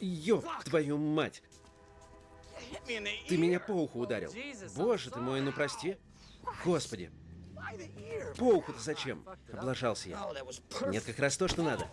Ёб твою мать! Ты меня по уху ударил. Боже ты мой, ну прости. Господи. По уху-то зачем? Облажался я. Нет, как раз то, что надо.